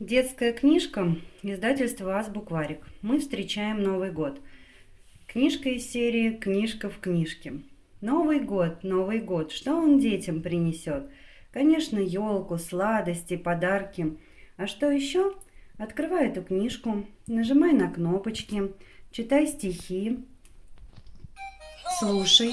Детская книжка, издательство Азбукварик. Мы встречаем Новый год. Книжка из серии «Книжка в книжке». Новый год, Новый год. Что он детям принесет? Конечно, елку, сладости, подарки. А что еще? Открывай эту книжку, нажимай на кнопочки, читай стихи, слушай.